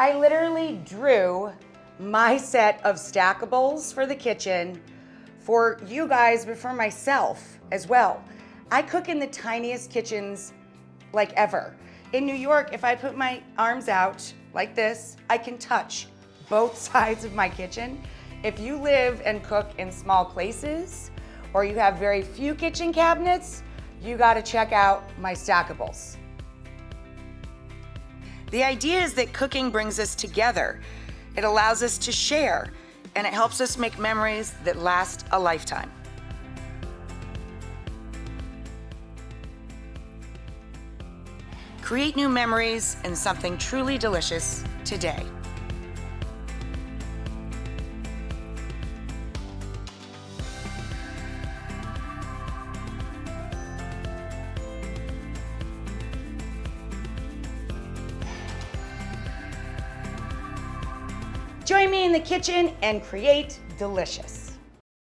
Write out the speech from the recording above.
I literally drew my set of stackables for the kitchen for you guys, but for myself as well. I cook in the tiniest kitchens like ever. In New York, if I put my arms out like this, I can touch both sides of my kitchen. If you live and cook in small places, or you have very few kitchen cabinets, you gotta check out my stackables. The idea is that cooking brings us together. It allows us to share, and it helps us make memories that last a lifetime. Create new memories and something truly delicious today. Join me in the kitchen and create delicious.